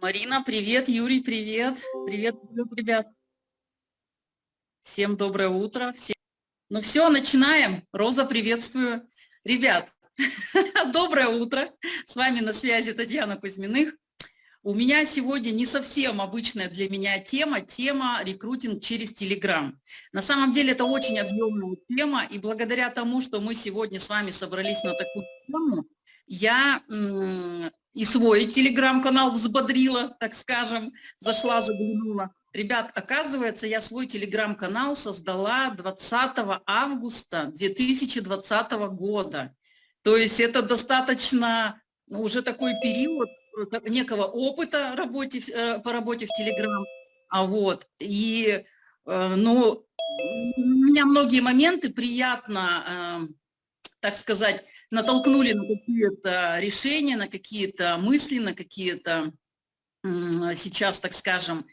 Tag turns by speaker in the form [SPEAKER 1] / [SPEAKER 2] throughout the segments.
[SPEAKER 1] Марина, привет. Юрий, привет. Привет, ребят. Всем доброе утро. Всем... Ну все, начинаем. Роза, приветствую. Ребят, доброе утро. С вами на связи Татьяна Кузьминых. У меня сегодня не совсем обычная для меня тема, тема рекрутинг через Телеграм. На самом деле это очень объемная тема, и благодаря тому, что мы сегодня с вами собрались на такую тему, я и свой телеграм-канал взбодрила, так скажем, зашла, заглянула. Ребят, оказывается, я свой телеграм-канал создала 20 августа 2020 года. То есть это достаточно ну, уже такой период э, некого опыта работе, э, по работе в Телеграм. А вот, и, э, ну, у меня многие моменты приятно, так сказать, натолкнули на какие-то решения, на какие-то мысли, на какие-то сейчас, так скажем,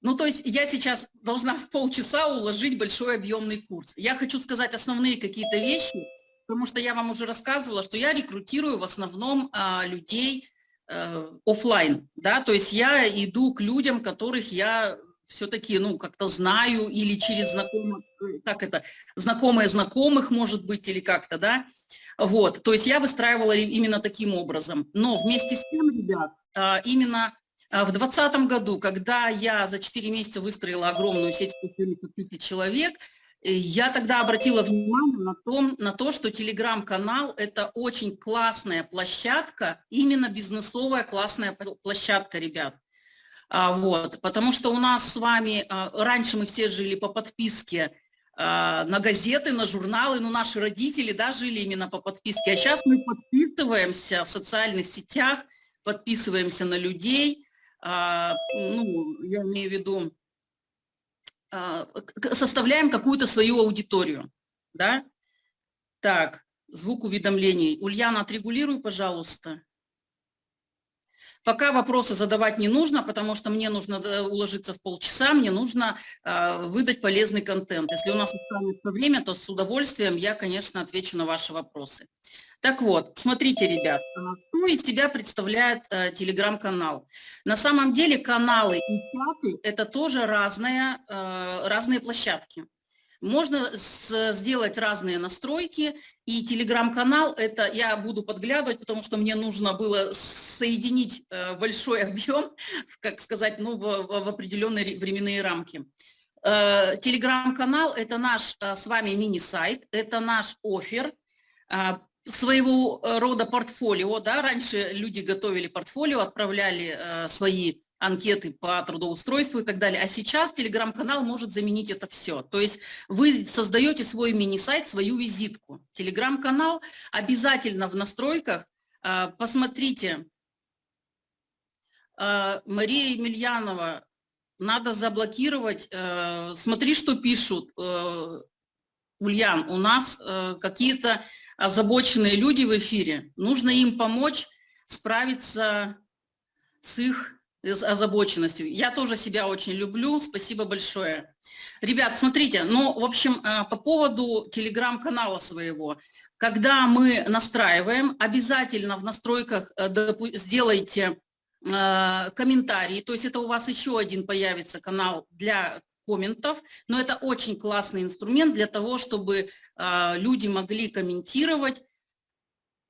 [SPEAKER 1] ну, то есть я сейчас должна в полчаса уложить большой объемный курс. Я хочу сказать основные какие-то вещи, потому что я вам уже рассказывала, что я рекрутирую в основном а, людей а, офлайн, да, то есть я иду к людям, которых я все-таки, ну, как-то знаю или через знакомых, как это, знакомые знакомых, может быть, или как-то, да, вот, то есть я выстраивала именно таким образом. Но вместе с тем, ребят, а, именно а, в 2020 году, когда я за 4 месяца выстроила огромную сеть 170 тысяч человек, э, я тогда обратила внимание на, том, на то, что телеграм-канал – это очень классная площадка, именно бизнесовая классная площадка, ребят. А, вот, потому что у нас с вами, раньше мы все жили по подписке а, на газеты, на журналы, ну, наши родители, да, жили именно по подписке, а сейчас мы подписываемся в социальных сетях, подписываемся на людей, а, ну, я имею в виду, а, составляем какую-то свою аудиторию, да. Так, звук уведомлений. Ульяна, отрегулируй, пожалуйста. Пока вопросы задавать не нужно, потому что мне нужно э, уложиться в полчаса, мне нужно э, выдать полезный контент. Если у нас останется время, то с удовольствием я, конечно, отвечу на ваши вопросы. Так вот, смотрите, ребят, что из себя представляет э, телеграм-канал. На самом деле каналы и чаты – это тоже разные, э, разные площадки. Можно сделать разные настройки, и телеграм-канал, это я буду подглядывать, потому что мне нужно было соединить э, большой объем, как сказать, ну, в, в определенные временные рамки. Э, телеграм-канал – это наш э, с вами мини-сайт, это наш офер, своего рода портфолио, да, раньше люди готовили портфолио, отправляли свои анкеты по трудоустройству и так далее. А сейчас телеграм-канал может заменить это все. То есть вы создаете свой мини-сайт, свою визитку. Телеграм-канал обязательно в настройках. А, посмотрите, а, Мария Емельянова, надо заблокировать. А, смотри, что пишут. Ульян, у нас какие-то озабоченные люди в эфире. Нужно им помочь справиться с их озабоченностью. Я тоже себя очень люблю, спасибо большое. Ребят, смотрите, ну, в общем, э, по поводу телеграм-канала своего. Когда мы настраиваем, обязательно в настройках э, сделайте э, комментарии, то есть это у вас еще один появится канал для комментов, но это очень классный инструмент для того, чтобы люди могли комментировать,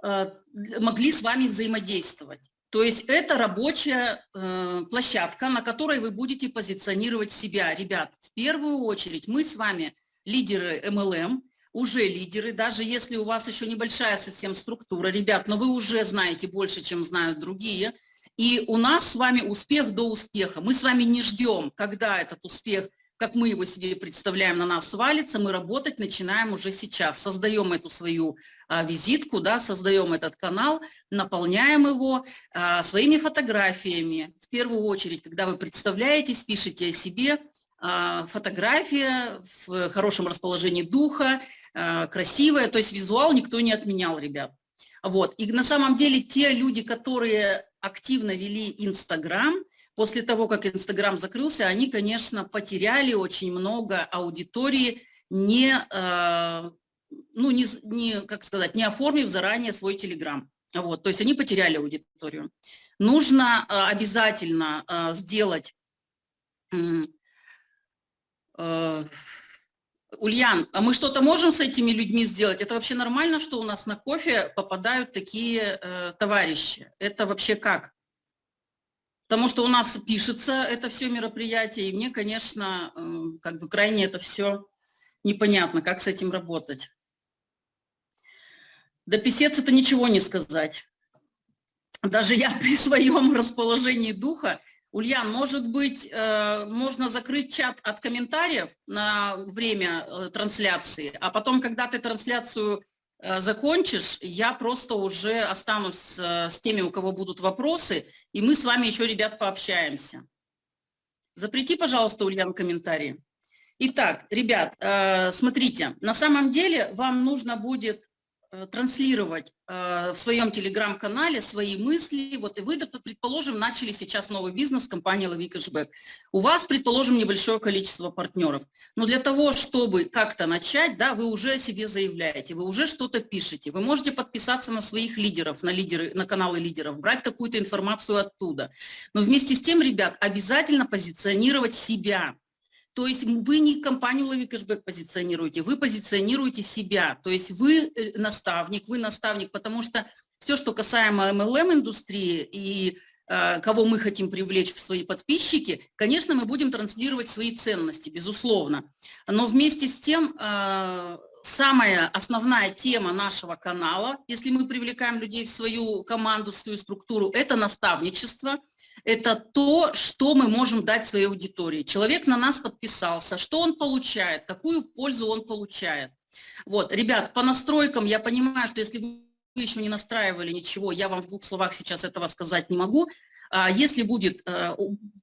[SPEAKER 1] могли с вами взаимодействовать. То есть это рабочая э, площадка, на которой вы будете позиционировать себя. Ребят, в первую очередь мы с вами лидеры MLM, уже лидеры, даже если у вас еще небольшая совсем структура, ребят, но вы уже знаете больше, чем знают другие. И у нас с вами успех до успеха. Мы с вами не ждем, когда этот успех как мы его себе представляем, на нас свалится, мы работать начинаем уже сейчас. Создаем эту свою а, визитку, да, создаем этот канал, наполняем его а, своими фотографиями. В первую очередь, когда вы представляетесь, пишите о себе, а, фотография в хорошем расположении духа, а, красивая, то есть визуал никто не отменял, ребят. Вот. И на самом деле те люди, которые активно вели Инстаграм, После того, как Инстаграм закрылся, они, конечно, потеряли очень много аудитории, не, э, ну, не, не, как сказать, не оформив заранее свой Телеграм. Вот, то есть они потеряли аудиторию. нужно обязательно сделать Ульян, а мы что-то можем с этими людьми сделать? Это вообще нормально, что у нас на кофе попадают такие э, товарищи? Это вообще как? Потому что у нас пишется это все мероприятие, и мне, конечно, э, как бы крайне это все непонятно, как с этим работать. Да писец это ничего не сказать. Даже я при своем расположении духа Ульян, может быть, э, можно закрыть чат от комментариев на время э, трансляции, а потом, когда ты трансляцию закончишь, я просто уже останусь с теми, у кого будут вопросы, и мы с вами еще, ребят, пообщаемся. Запрети, пожалуйста, Ульян, комментарии. Итак, ребят, смотрите, на самом деле вам нужно будет Э, транслировать э, в своем телеграм-канале свои мысли. Вот и вы, предположим, начали сейчас новый бизнес, компания «Лови кэшбэк». У вас, предположим, небольшое количество партнеров. Но для того, чтобы как-то начать, да, вы уже о себе заявляете, вы уже что-то пишете. Вы можете подписаться на своих лидеров, на, лидеры, на каналы лидеров, брать какую-то информацию оттуда. Но вместе с тем, ребят, обязательно позиционировать себя – то есть вы не компанию «Лови кэшбэк» позиционируете, вы позиционируете себя. То есть вы э, наставник, вы наставник, потому что все, что касаемо MLM-индустрии и э, кого мы хотим привлечь в свои подписчики, конечно, мы будем транслировать свои ценности, безусловно. Но вместе с тем, э, самая основная тема нашего канала, если мы привлекаем людей в свою команду, в свою структуру, это наставничество – это то, что мы можем дать своей аудитории. Человек на нас подписался, что он получает, какую пользу он получает. Вот, ребят, по настройкам я понимаю, что если вы еще не настраивали ничего, я вам в двух словах сейчас этого сказать не могу. А если будет э,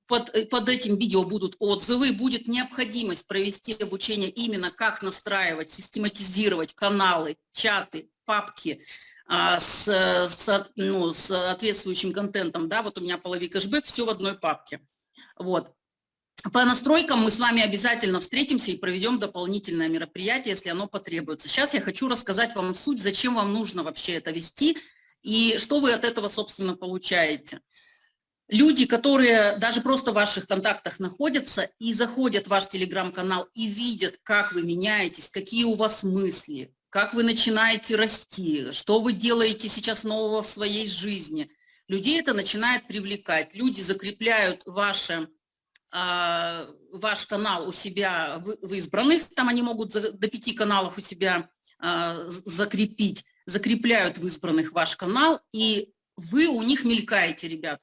[SPEAKER 1] под, под этим видео будут отзывы, будет необходимость провести обучение именно как настраивать, систематизировать каналы, чаты, папки, а, с, с, ну, с соответствующим контентом, да, вот у меня половик кэшбэк, все в одной папке. Вот. По настройкам мы с вами обязательно встретимся и проведем дополнительное мероприятие, если оно потребуется. Сейчас я хочу рассказать вам суть, зачем вам нужно вообще это вести и что вы от этого, собственно, получаете. Люди, которые даже просто в ваших контактах находятся и заходят в ваш телеграм-канал и видят, как вы меняетесь, какие у вас мысли, как вы начинаете расти, что вы делаете сейчас нового в своей жизни. Людей это начинает привлекать. Люди закрепляют ваше, э, ваш канал у себя в, избранных, там они могут до пяти каналов у себя э, закрепить, закрепляют в избранных ваш канал, и вы у них мелькаете, ребят.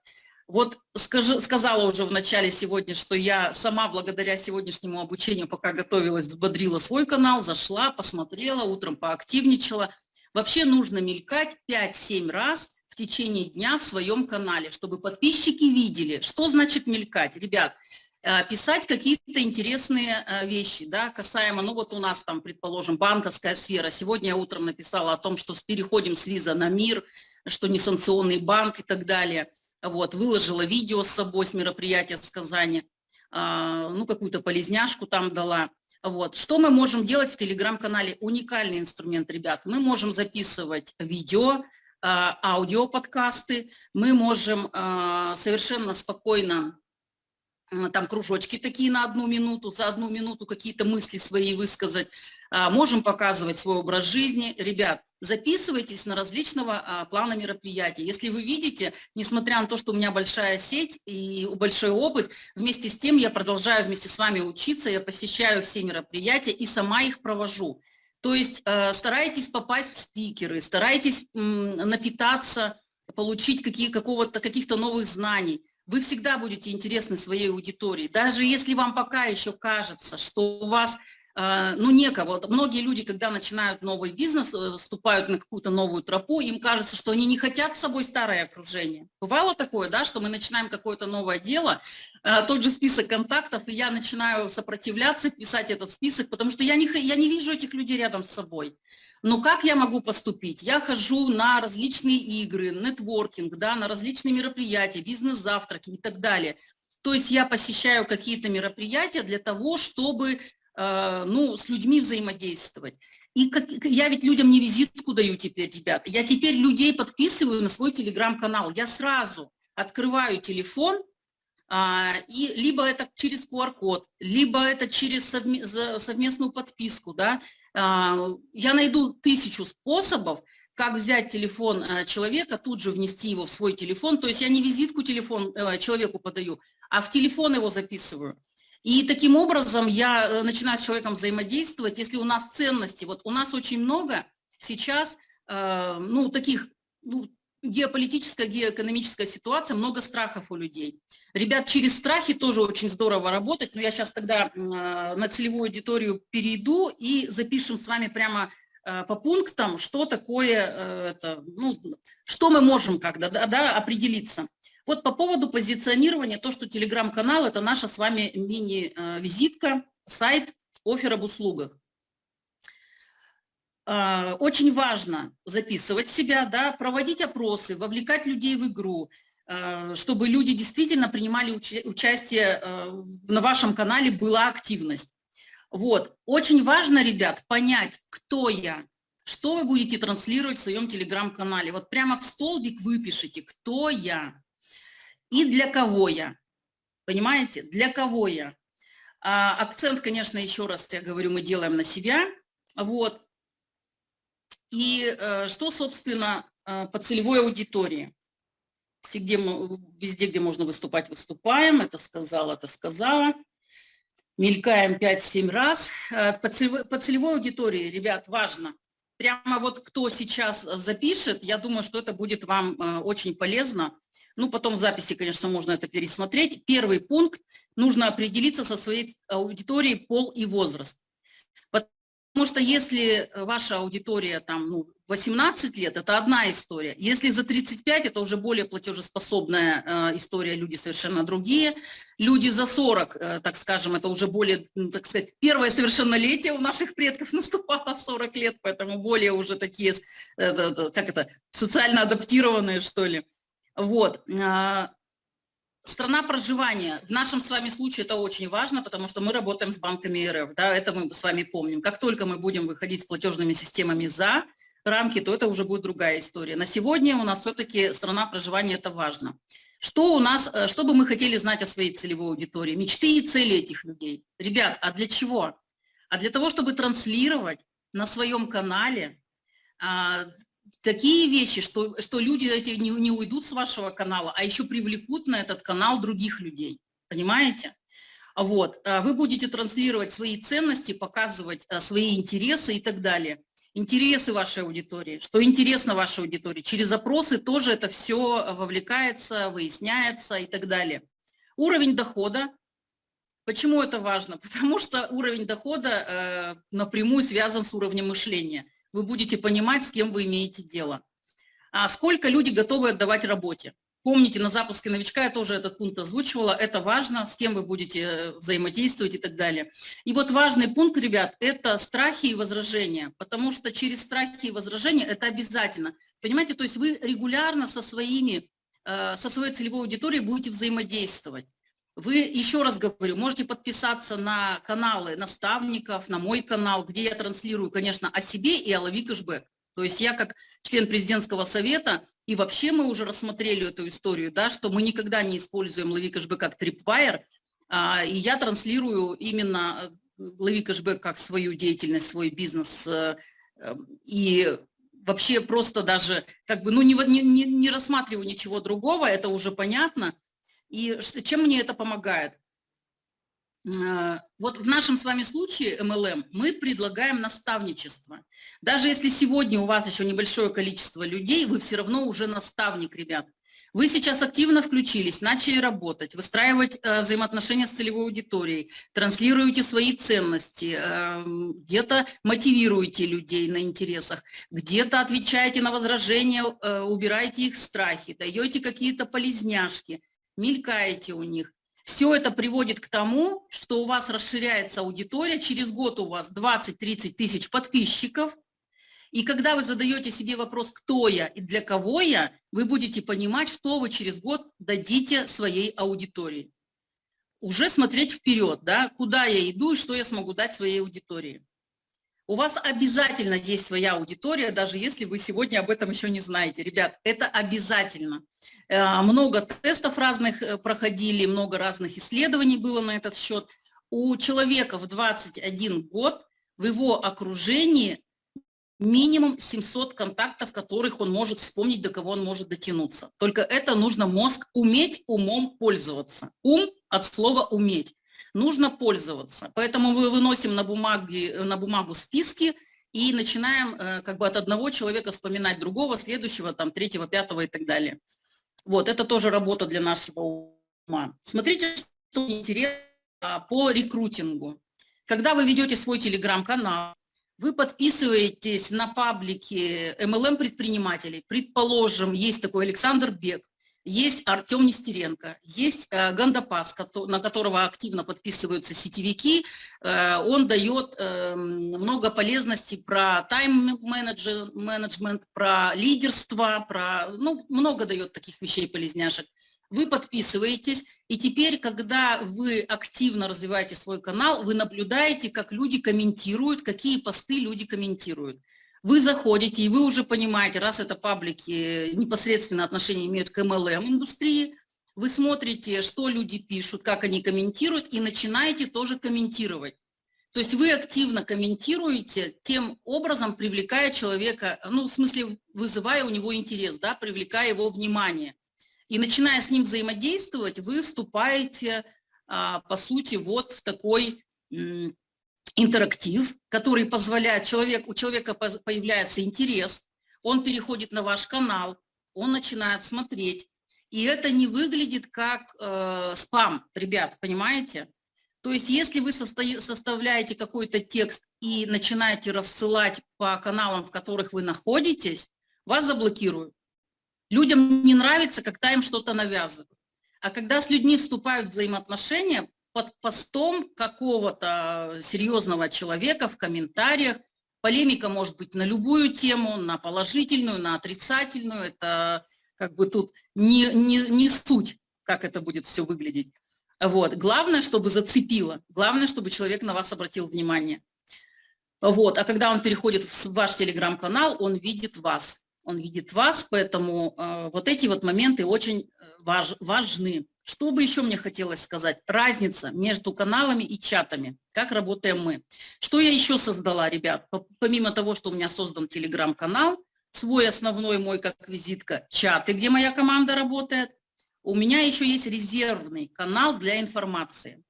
[SPEAKER 1] Вот скажи, сказала уже в начале сегодня, что я сама благодаря сегодняшнему обучению, пока готовилась, взбодрила свой канал, зашла, посмотрела, утром поактивничала. Вообще нужно мелькать 5-7 раз в течение дня в своем канале, чтобы подписчики видели, что значит мелькать. Ребят, э, писать какие-то интересные э, вещи, да, касаемо, ну вот у нас там, предположим, банковская сфера. Сегодня я утром написала о том, что переходим с виза на мир, что несанкционный банк и так далее – вот, выложила видео с собой с мероприятия с Казани, а, ну, какую-то полезняшку там дала. Вот. Что мы можем делать в телеграм-канале? Уникальный инструмент, ребят. Мы можем записывать видео, а, аудиоподкасты, мы можем а, совершенно спокойно там кружочки такие на одну минуту, за одну минуту какие-то мысли свои высказать, а, можем показывать свой образ жизни. Ребят, записывайтесь на различного а, плана мероприятий. Если вы видите, несмотря на то, что у меня большая сеть и большой опыт, вместе с тем я продолжаю вместе с вами учиться, я посещаю все мероприятия и сама их провожу. То есть э, старайтесь попасть в спикеры, старайтесь напитаться, получить какие, какого-то, каких-то новых знаний вы всегда будете интересны своей аудитории. Даже если вам пока еще кажется, что у вас э, ну, некого. Многие люди, когда начинают новый бизнес, э, вступают на какую-то новую тропу, им кажется, что они не хотят с собой старое окружение. Бывало такое, да, что мы начинаем какое-то новое дело, э, тот же список контактов, и я начинаю сопротивляться, писать этот список, потому что я не, я не вижу этих людей рядом с собой. Но как я могу поступить? Я хожу на различные игры, нетворкинг, да, на различные мероприятия, бизнес-завтраки и так далее. То есть я посещаю какие-то мероприятия для того, чтобы э, ну, с людьми взаимодействовать. И как, я ведь людям не визитку даю теперь, ребята. Я теперь людей подписываю на свой телеграм-канал. Я сразу открываю телефон, а, и либо это через QR-код, либо это через совместную подписку, да, я найду тысячу способов, как взять телефон э, человека, тут же внести его в свой телефон, то есть я не визитку телефон э, человеку подаю, а в телефон его записываю. И таким образом я э, начинаю с человеком взаимодействовать, если у нас ценности, вот у нас очень много сейчас, ну, таких, ну, геополитическая, геоэкономическая ситуация, много страхов у людей. Ребят, через страхи тоже очень здорово работать, но я сейчас тогда на целевую аудиторию перейду и запишем с вами прямо Э, по пунктам, что такое, э, это, ну, что мы можем когда да, да, определиться. Вот по поводу позиционирования, то, что телеграм-канал – это наша с вами мини-визитка, сайт, офер об услугах. Э, очень важно записывать себя, да, проводить опросы, вовлекать людей в игру, чтобы люди действительно принимали участие на вашем канале, была активность. Вот. Очень важно, ребят, понять, кто я, что вы будете транслировать в своем телеграм-канале. Вот прямо в столбик выпишите, кто я и для кого я. Понимаете? Для кого я. А, акцент, конечно, еще раз я говорю, мы делаем на себя. Вот. И э, что, собственно, э, по целевой аудитории? Везде, везде, где можно выступать, выступаем. Это сказала, это сказала мелькаем 5-7 раз. Э, по целевой, по целевой аудитории, ребят, важно. Прямо вот кто сейчас запишет, я думаю, что это будет вам очень полезно. Ну, потом в записи, конечно, можно это пересмотреть. Первый пункт – нужно определиться со своей аудиторией пол и возраст. Потому что если ваша аудитория там, ну, 18 лет – это одна история. Если за 35 – это уже более платежеспособная э, история, люди совершенно другие. Люди за 40, э, так скажем, это уже более, ну, так сказать, первое совершеннолетие у наших предков наступало в 40 лет, поэтому более уже такие, э, как это, социально адаптированные, что ли. Вот. Страна проживания. В нашем с вами случае это очень важно, потому что мы работаем с банками РФ. Да, это мы с вами помним. Как только мы будем выходить с платежными системами за рамки, то это уже будет другая история. На сегодня у нас все-таки страна проживания – это важно. Что у нас, э, что бы мы хотели знать о своей целевой аудитории? Мечты и цели этих людей. Ребят, а для чего? А для того, чтобы транслировать на своем канале а, такие вещи, что, что люди эти не, не уйдут с вашего канала, а еще привлекут на этот канал других людей. Понимаете? Вот. А вы будете транслировать свои ценности, показывать а, свои интересы и так далее. Интересы вашей аудитории, что интересно вашей аудитории. Через запросы тоже это все вовлекается, выясняется и так далее. Уровень дохода. Почему это важно? Потому что уровень дохода э, напрямую связан с уровнем мышления вы будете понимать, с кем вы имеете дело. А сколько люди готовы отдавать работе? Помните, на запуске новичка я тоже этот пункт озвучивала. Это важно, с кем вы будете э, взаимодействовать и так далее. И вот важный пункт, ребят, это страхи и возражения, потому что через страхи и возражения это обязательно. Понимаете, то есть вы регулярно со, своими, э, со своей целевой аудиторией будете взаимодействовать. Вы, еще раз говорю, можете подписаться на каналы наставников, на мой канал, где я транслирую, конечно, о себе и о лови кэшбэк. То есть я как член президентского совета, и вообще мы уже рассмотрели эту историю, да, что мы никогда не используем лови кэшбэк как трипвайер, а, и я транслирую именно э, лови кэшбэк как свою деятельность, свой бизнес, э, э, и вообще просто даже как бы, ну, не, не, не рассматриваю ничего другого, это уже понятно, и чем мне это помогает? Э, вот в нашем с вами случае MLM мы предлагаем наставничество. Даже если сегодня у вас еще небольшое количество людей, вы все равно уже наставник, ребят. Вы сейчас активно включились, начали работать, выстраивать э, взаимоотношения с целевой аудиторией, транслируете свои ценности, э, где-то мотивируете людей на интересах, где-то отвечаете на возражения, э, убираете их страхи, даете какие-то полезняшки – мелькаете у них. Все это приводит к тому, что у вас расширяется аудитория, через год у вас 20-30 тысяч подписчиков, и когда вы задаете себе вопрос, кто я и для кого я, вы будете понимать, что вы через год дадите своей аудитории. Уже смотреть вперед, да, куда я иду и что я смогу дать своей аудитории. У вас обязательно есть своя аудитория, даже если вы сегодня об этом еще не знаете. Ребят, это обязательно. Э, много тестов разных э, проходили, много разных исследований было на этот счет. У человека в 21 год в его окружении минимум 700 контактов, которых он может вспомнить, до кого он может дотянуться. Только это нужно мозг уметь умом пользоваться. Ум от слова «уметь». Нужно пользоваться. Поэтому мы выносим на, бумаге, на бумагу списки и начинаем э, как бы от одного человека вспоминать другого, следующего, там, третьего, пятого и так далее. Вот, это тоже работа для нашего ума. Смотрите, что интересно по рекрутингу. Когда вы ведете свой телеграм-канал, вы подписываетесь на паблики MLM-предпринимателей. Предположим, есть такой Александр Бег, есть Артем Нестеренко, есть э, Гандапас, на которого активно подписываются сетевики. Э, он дает э, много полезностей про тайм-менеджмент, про лидерство, про, ну, много дает таких вещей полезняшек вы подписываетесь, и теперь, когда вы активно развиваете свой канал, вы наблюдаете, как люди комментируют, какие посты люди комментируют. Вы заходите, и вы уже понимаете, раз это паблики непосредственно отношение имеют к MLM-индустрии, вы смотрите, что люди пишут, как они комментируют, и начинаете тоже комментировать. То есть вы активно комментируете, тем образом привлекая человека, ну, в смысле, вызывая у него интерес, да, привлекая его внимание. И начиная с ним взаимодействовать, вы вступаете, а, по сути, вот в такой интерактив, который позволяет, человек, у человека появляется интерес, он переходит на ваш канал, он начинает смотреть. И это не выглядит как э, спам, ребят, понимаете? То есть если вы составляете какой-то текст и начинаете рассылать по каналам, в которых вы находитесь, вас заблокируют. Людям не нравится, когда им что-то навязывают. А когда с людьми вступают взаимоотношения, под постом какого-то серьезного человека в комментариях, полемика может быть на любую тему, на положительную, на отрицательную, это как бы тут не, не, не суть, как это будет все выглядеть. Вот. Главное, чтобы зацепило, главное, чтобы человек на вас обратил внимание. Вот. А когда он переходит в ваш телеграм-канал, он видит вас он видит вас, поэтому э, вот эти вот моменты очень э, важ, важны. Что бы еще мне хотелось сказать? Разница между каналами и чатами. Как работаем мы? Что я еще создала, ребят? Помимо того, что у меня создан телеграм-канал, свой основной мой как визитка, чаты, где моя команда работает, у меня еще есть резервный канал для информации.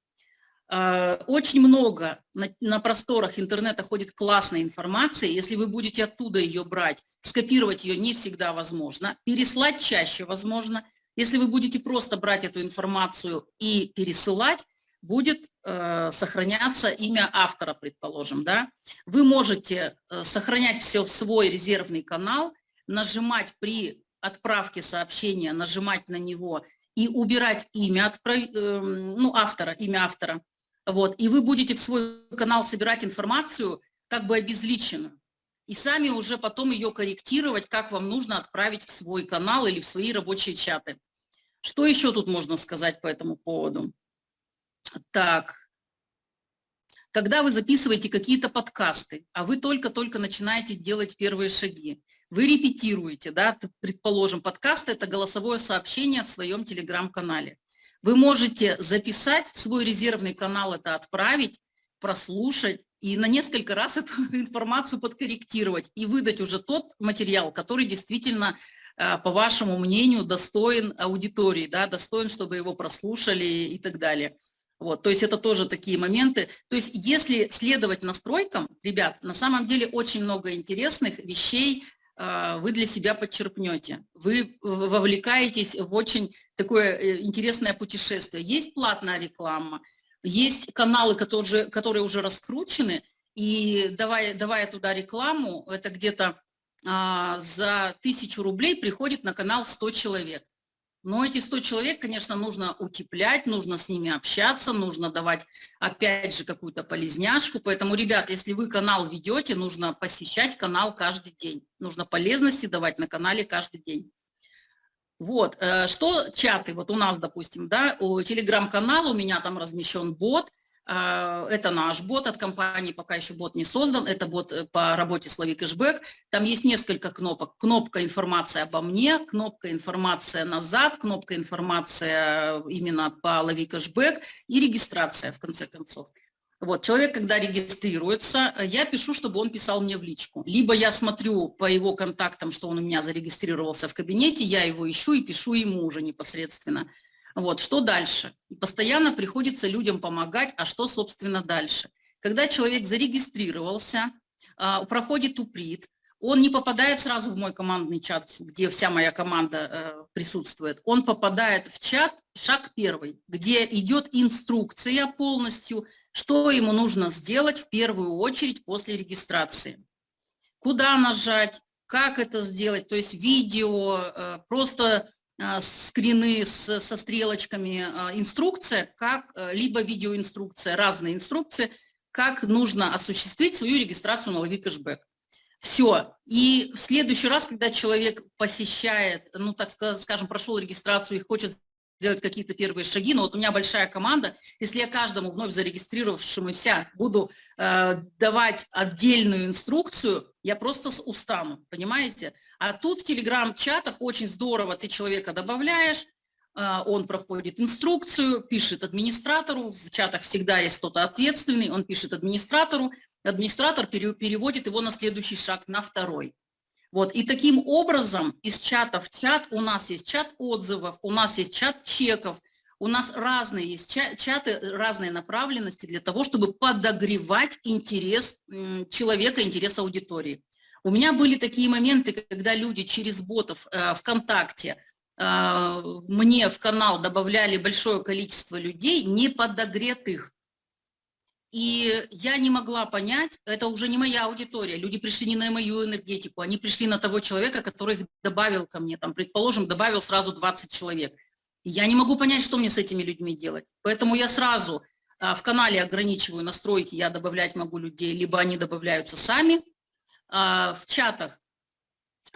[SPEAKER 1] Э, очень много на просторах интернета ходит классной информации. Если вы будете оттуда ее брать, скопировать ее не всегда возможно, переслать чаще возможно. Если вы будете просто брать эту информацию и пересылать, будет э, сохраняться имя автора, предположим. Да? Вы можете э, сохранять все в свой резервный канал, нажимать при отправке сообщения, нажимать на него и убирать имя отправ... э, ну, автора, имя автора вот, и вы будете в свой канал собирать информацию как бы обезличенную. И сами уже потом ее корректировать, как вам нужно отправить в свой канал или в свои рабочие чаты. Что еще тут можно сказать по этому поводу? Так, когда вы записываете какие-то подкасты, а вы только-только начинаете делать первые шаги, вы репетируете, да, предположим, подкаст – это голосовое сообщение в своем телеграм-канале. Вы можете записать в свой резервный канал это отправить, прослушать и на несколько раз эту информацию подкорректировать и выдать уже тот материал, который действительно, э, по вашему мнению, достоин аудитории, да, достоин, чтобы его прослушали и так далее. Вот, то есть это тоже такие моменты. То есть если следовать настройкам, ребят, на самом деле очень много интересных вещей, а, вы для себя подчерпнете. Вы вовлекаетесь в очень такое э, интересное путешествие. Есть платная реклама, есть каналы, которые, которые уже раскручены, и давая, давая туда рекламу, это где-то а, за тысячу рублей приходит на канал 100 человек. Но эти 100 человек, конечно, нужно утеплять, нужно с ними общаться, нужно давать, опять же, какую-то полезняшку. Поэтому, ребят, если вы канал ведете, нужно посещать канал каждый день. Нужно полезности давать на канале каждый день. Вот, э, что чаты, вот у нас, допустим, да, у телеграм-канала, у меня там размещен бот, а, это наш бот от компании, пока еще бот не создан, это бот э, по работе с Лови Кэшбэк. Там есть несколько кнопок. Кнопка «Информация обо мне», кнопка «Информация назад», кнопка «Информация именно по Лови Кэшбэк» и регистрация, в конце концов. Вот, человек, когда регистрируется, я пишу, чтобы он писал мне в личку. Либо я смотрю по его контактам, что он у меня зарегистрировался в кабинете, я его ищу и пишу ему уже непосредственно. Вот, что дальше? И постоянно приходится людям помогать, а что, собственно, дальше? Когда человек зарегистрировался, а, проходит уприт, он не попадает сразу в мой командный чат, где вся моя команда э, присутствует. Он попадает в чат, шаг первый, где идет инструкция полностью, что ему нужно сделать в первую очередь после регистрации. Куда нажать, как это сделать, то есть видео, э, просто а, скрины с, со стрелочками, а, инструкция, как, э, либо видеоинструкция, разные инструкции, как нужно осуществить свою регистрацию на лови кэшбэк. Все. И в следующий раз, когда человек посещает, ну, так скажем, прошел регистрацию и хочет сделать какие-то первые шаги, но вот у меня большая команда, если я каждому вновь зарегистрировавшемуся буду э, давать отдельную инструкцию, я просто устану, понимаете? А тут в телеграм-чатах очень здорово, ты человека добавляешь, э, он проходит инструкцию, пишет администратору, в чатах всегда есть кто-то ответственный, он пишет администратору, администратор переводит его на следующий шаг, на второй. Вот, и таким образом из чата в чат у нас есть чат отзывов, у нас есть чат чеков, у нас разные есть чаты, разные направленности для того, чтобы подогревать интерес человека, интерес аудитории. У меня были такие моменты, когда люди через ботов э, ВКонтакте э, мне в канал добавляли большое количество людей, не подогретых. И я не могла понять, это уже не моя аудитория, люди пришли не на мою энергетику, они пришли на того человека, который их добавил ко мне, там, предположим, добавил сразу 20 человек. Я не могу понять, что мне с этими людьми делать. Поэтому я сразу а, в канале ограничиваю настройки, я добавлять могу людей, либо они добавляются сами. А, в чатах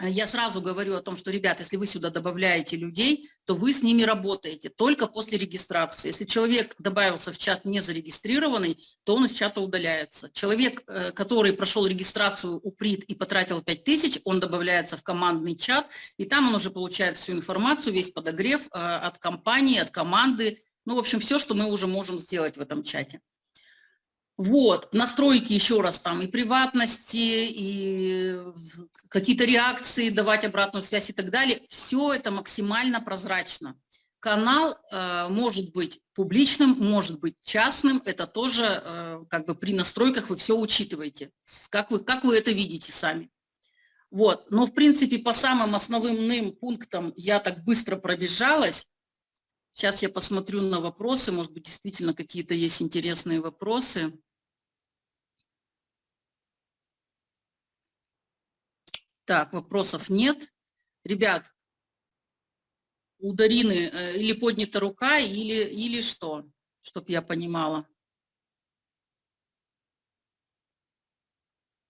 [SPEAKER 1] я сразу говорю о том, что, ребят, если вы сюда добавляете людей, то вы с ними работаете только после регистрации. Если человек добавился в чат не зарегистрированный, то он из чата удаляется. Человек, э, который прошел регистрацию у ПРИТ и потратил 5000, он добавляется в командный чат, и там он уже получает всю информацию, весь подогрев э, от компании, от команды, ну, в общем, все, что мы уже можем сделать в этом чате. Вот, настройки еще раз там и приватности, и какие-то реакции, давать обратную связь и так далее. Все это максимально прозрачно. Канал э, может быть публичным, может быть частным, это тоже э, как бы при настройках вы все учитываете, как вы, как вы это видите сами. Вот, но в принципе по самым основным пунктам я так быстро пробежалась. Сейчас я посмотрю на вопросы, может быть действительно какие-то есть интересные вопросы. Так, вопросов нет. Ребят, у Дарины э, или поднята рука, или, или что, чтобы я понимала.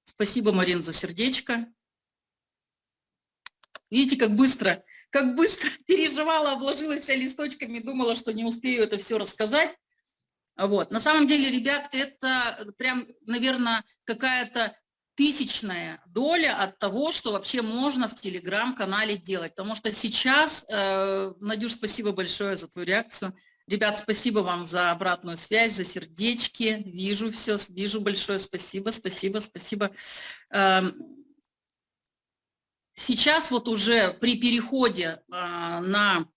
[SPEAKER 1] Спасибо, Марин, за сердечко. Видите, как быстро, как быстро переживала, обложилась вся листочками, думала, что не успею это все рассказать. Вот. На самом деле, ребят, это прям, наверное, какая-то тысячная доля от того, что вообще можно в телеграм-канале делать. Потому что сейчас, э, Надюш, спасибо большое за твою реакцию. Ребят, спасибо вам за обратную связь, за сердечки. Вижу все, вижу большое спасибо, спасибо, спасибо. Э, сейчас вот уже при переходе э, на...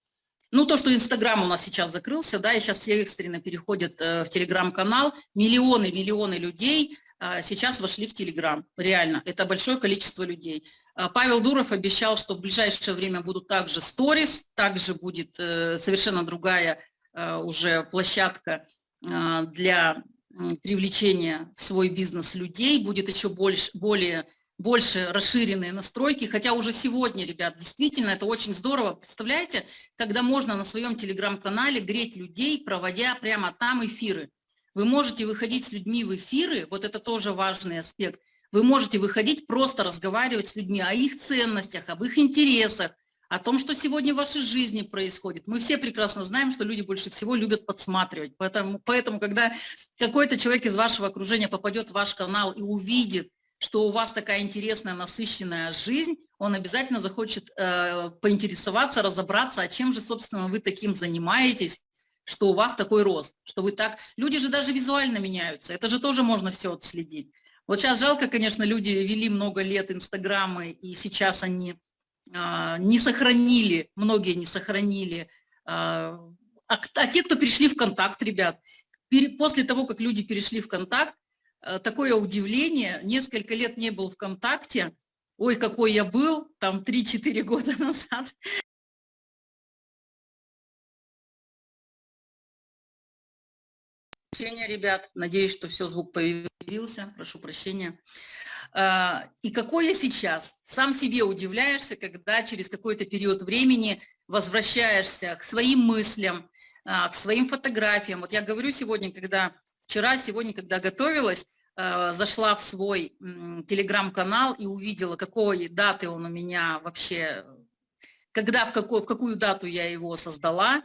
[SPEAKER 1] Ну, то, что Инстаграм у нас сейчас закрылся, да, и сейчас все экстренно переходят э, в Телеграм-канал, миллионы, миллионы людей – сейчас вошли в Телеграм. Реально, это большое количество людей. А, Павел Дуров обещал, что в ближайшее время будут также сторис, также будет э, совершенно другая э, уже площадка а, для привлечения в свой бизнес людей, будет еще больше, более, больше расширенные настройки, хотя уже сегодня, ребят, действительно это очень здорово. Представляете, когда можно на своем телеграм-канале греть людей, проводя прямо там эфиры. Вы можете выходить с людьми в эфиры, вот это тоже важный аспект. Вы можете выходить, просто разговаривать с людьми о их ценностях, об их интересах, о том, что сегодня в вашей жизни происходит. Мы все прекрасно знаем, что люди больше всего любят подсматривать. Поэтому, поэтому когда какой-то человек из вашего окружения попадет в ваш канал и увидит, что у вас такая интересная, насыщенная жизнь, он обязательно захочет э, поинтересоваться, разобраться, а чем же, собственно, вы таким занимаетесь, что у вас такой рост, что вы так... Люди же даже визуально меняются, это же тоже можно все отследить. Вот сейчас жалко, конечно, люди вели много лет инстаграмы, и сейчас они а, не сохранили, многие не сохранили. А, а, а те, кто перешли в контакт, ребят, после того, как люди перешли в контакт, а, такое удивление, несколько лет не был в контакте, ой, какой я был, там 3-4 года назад, ребят. Надеюсь, что все, звук появился. Прошу прощения. А, и какой я сейчас? Сам себе удивляешься, когда через какой-то период времени возвращаешься к своим мыслям, а, к своим фотографиям. Вот я говорю сегодня, когда вчера, сегодня, когда готовилась, а, зашла в свой телеграм-канал и увидела, какой даты он у меня вообще, когда, в какую, в какую дату я его создала,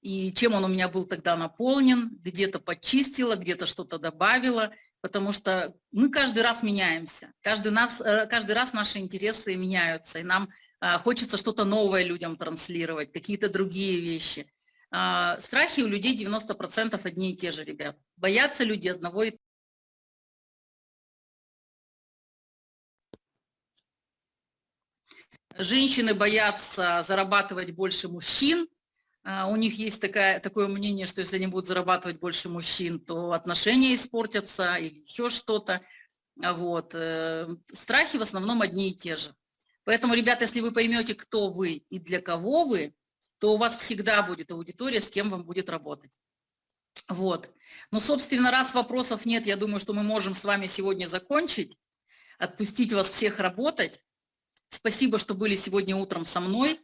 [SPEAKER 1] и чем он у меня был тогда наполнен, где-то подчистила, где-то что-то добавила – потому что мы каждый раз меняемся, каждый, нас, э, каждый раз наши интересы меняются, и нам а, хочется что-то новое людям транслировать, какие-то другие вещи. А, страхи у людей 90% одни и те же, ребят. Боятся люди одного и Женщины боятся зарабатывать больше мужчин, у них есть такая, такое мнение, что если они будут зарабатывать больше мужчин, то отношения испортятся или еще что-то. А вот. Э, страхи в основном одни и те же. Поэтому, ребята, если вы поймете, кто вы и для кого вы, то у вас всегда будет аудитория, с кем вам будет работать. Вот. Ну, собственно, раз вопросов нет, я думаю, что мы можем с вами сегодня закончить, отпустить вас всех работать. Спасибо, что были сегодня утром со мной.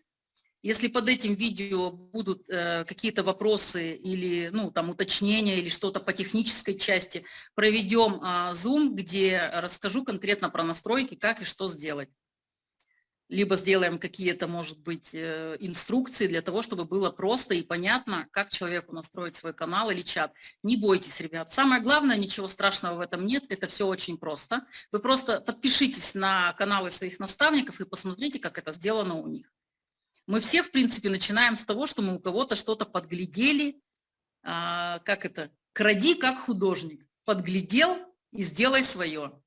[SPEAKER 1] Если под этим видео будут э, какие-то вопросы или ну, там, уточнения или что-то по технической части, проведем э, Zoom, где расскажу конкретно про настройки, как и что сделать. Либо сделаем какие-то, может быть, э, инструкции для того, чтобы было просто и понятно, как человеку настроить свой канал или чат. Не бойтесь, ребят. Самое главное, ничего страшного в этом нет, это все очень просто. Вы просто подпишитесь на каналы своих наставников и посмотрите, как это сделано у них. Мы все, в принципе, начинаем с того, что мы у кого-то что-то подглядели, а, как это, кради как художник, подглядел и сделай свое.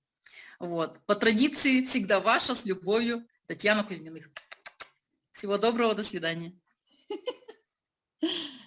[SPEAKER 1] Вот. По традиции всегда ваша с любовью Татьяна Кузьминых. Всего доброго, до свидания.